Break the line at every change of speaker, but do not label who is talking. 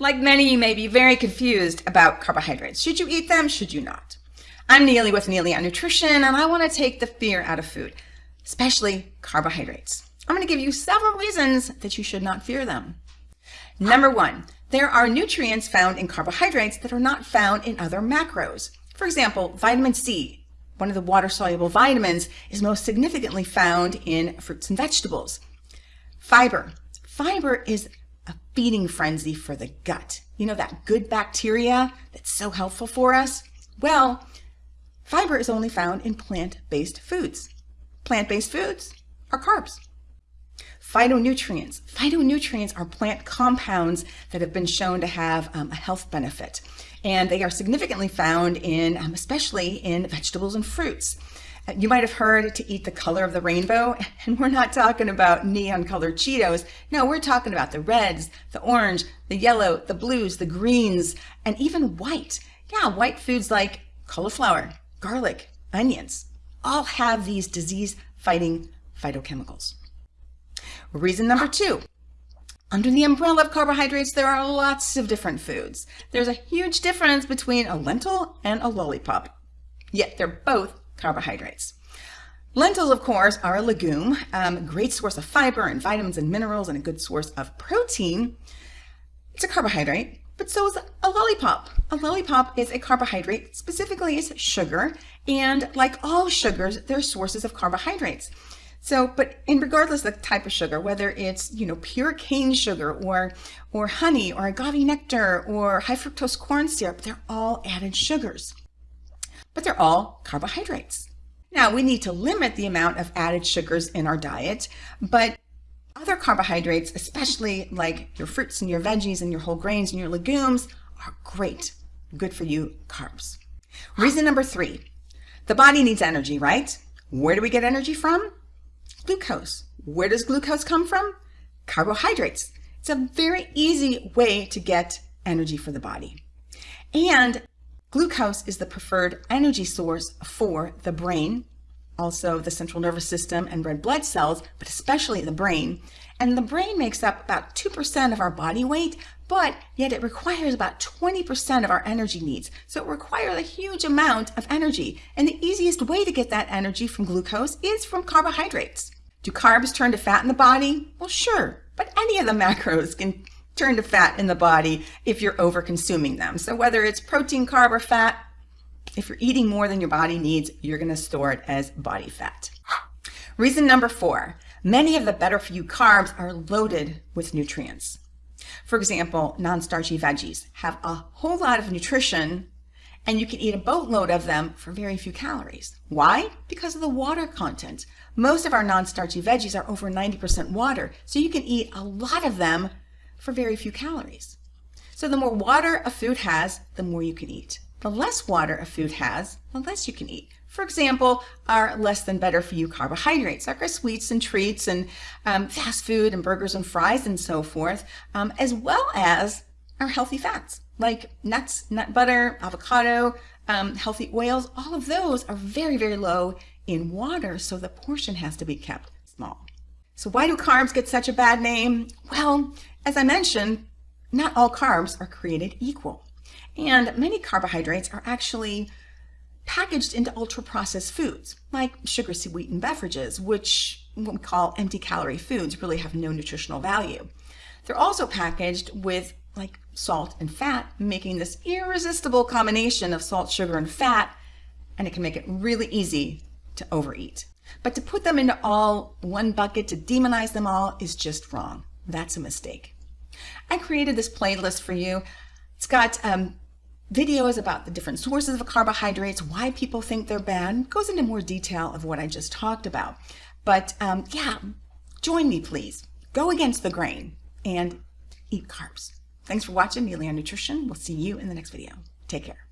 Like many, you may be very confused about carbohydrates. Should you eat them? Should you not? I'm Neely with Neely on Nutrition, and I want to take the fear out of food, especially carbohydrates. I'm going to give you several reasons that you should not fear them. Number one, there are nutrients found in carbohydrates that are not found in other macros. For example, vitamin C, one of the water-soluble vitamins, is most significantly found in fruits and vegetables. Fiber. Fiber is a feeding frenzy for the gut. You know that good bacteria that's so helpful for us? Well, fiber is only found in plant-based foods. Plant-based foods are carbs. Phytonutrients. Phytonutrients are plant compounds that have been shown to have um, a health benefit. And they are significantly found in, um, especially in vegetables and fruits. You might have heard to eat the color of the rainbow, and we're not talking about neon colored Cheetos. No, we're talking about the reds, the orange, the yellow, the blues, the greens, and even white. Yeah, white foods like cauliflower, garlic, onions, all have these disease fighting phytochemicals. Reason number two, under the umbrella of carbohydrates, there are lots of different foods. There's a huge difference between a lentil and a lollipop, yet they're both carbohydrates. Lentils, of course, are a legume, um, great source of fiber and vitamins and minerals and a good source of protein. It's a carbohydrate, but so is a lollipop. A lollipop is a carbohydrate, specifically is sugar, and like all sugars, they're sources of carbohydrates. So, but in regardless of the type of sugar, whether it's, you know, pure cane sugar or, or honey or agave nectar or high fructose corn syrup, they're all added sugars. But they're all carbohydrates. Now, we need to limit the amount of added sugars in our diet, but other carbohydrates, especially like your fruits and your veggies and your whole grains and your legumes, are great, good for you carbs. Reason number three, the body needs energy, right? Where do we get energy from? glucose. Where does glucose come from? Carbohydrates. It's a very easy way to get energy for the body. And glucose is the preferred energy source for the brain, also the central nervous system and red blood cells, but especially the brain. And the brain makes up about 2% of our body weight, but yet it requires about 20% of our energy needs. So it requires a huge amount of energy. And the easiest way to get that energy from glucose is from carbohydrates. Do carbs turn to fat in the body? Well, sure, but any of the macros can turn to fat in the body if you're over consuming them. So whether it's protein, carb, or fat, if you're eating more than your body needs, you're going to store it as body fat. Reason number four, many of the better for you carbs are loaded with nutrients. For example, non-starchy veggies have a whole lot of nutrition and you can eat a boatload of them for very few calories. Why? Because of the water content. Most of our non-starchy veggies are over 90% water, so you can eat a lot of them for very few calories. So the more water a food has, the more you can eat. The less water a food has, the less you can eat. For example, our less than better for you carbohydrates, like our sweets and treats and um, fast food and burgers and fries and so forth, um, as well as our healthy fats like nuts, nut butter, avocado, um, healthy oils, all of those are very, very low in water, so the portion has to be kept small. So why do carbs get such a bad name? Well, as I mentioned, not all carbs are created equal. And many carbohydrates are actually packaged into ultra-processed foods, like sugar-sweetened beverages, which what we call empty calorie foods really have no nutritional value. They're also packaged with like salt and fat, making this irresistible combination of salt, sugar, and fat, and it can make it really easy to overeat. But to put them into all one bucket, to demonize them all, is just wrong. That's a mistake. I created this playlist for you. It's got um, videos about the different sources of carbohydrates, why people think they're bad, it goes into more detail of what I just talked about. But um, yeah, join me please. Go against the grain and eat carbs. Thanks for watching Neely on Nutrition. We'll see you in the next video. Take care.